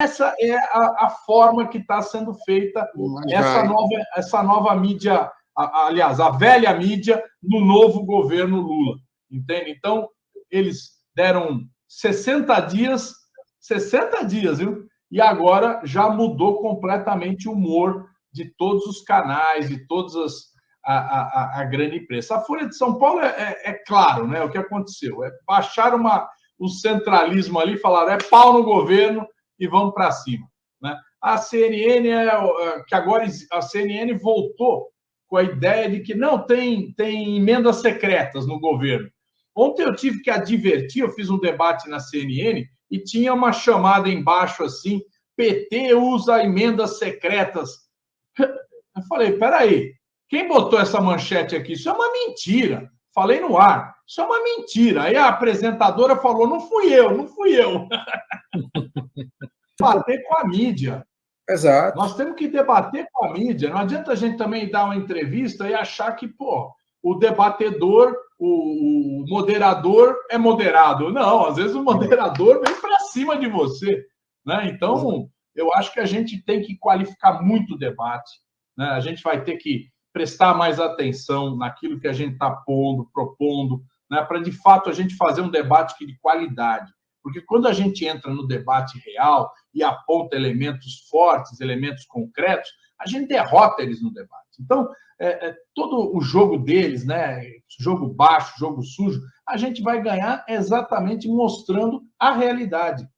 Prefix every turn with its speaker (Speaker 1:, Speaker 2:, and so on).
Speaker 1: essa é a, a forma que está sendo feita essa nova, essa nova mídia, a, aliás, a velha mídia no novo governo Lula. Entende? Então, eles deram 60 dias, 60 dias, viu? E agora já mudou completamente o humor de todos os canais, de todas as a, a, a grande imprensa. A Folha de São Paulo é, é, é, claro, né? O que aconteceu é baixar uma, o centralismo ali, falaram é pau no governo e vamos para cima, né? A CNN é, é, que agora a CNN voltou com a ideia de que não tem tem emendas secretas no governo. Ontem eu tive que advertir, eu fiz um debate na CNN e tinha uma chamada embaixo assim: PT usa emendas secretas. Eu falei, peraí, quem botou essa manchete aqui? Isso é uma mentira. Falei no ar. Isso é uma mentira. Aí a apresentadora falou: não fui eu, não fui eu. Bater com a mídia.
Speaker 2: Exato.
Speaker 1: Nós temos que debater com a mídia. Não adianta a gente também dar uma entrevista e achar que, pô, o debatedor, o, moderador é moderado. Não, às vezes o moderador vem para cima de você. Né? Então, eu acho que a gente tem que qualificar muito o debate. Né? A gente vai ter que prestar mais atenção naquilo que a gente está pondo, propondo, né? para de fato a gente fazer um debate de qualidade. Porque quando a gente entra no debate real e aponta elementos fortes, elementos concretos, a gente derrota eles no debate. Então, é, é, todo o jogo deles, né, jogo baixo, jogo sujo, a gente vai ganhar exatamente mostrando a realidade.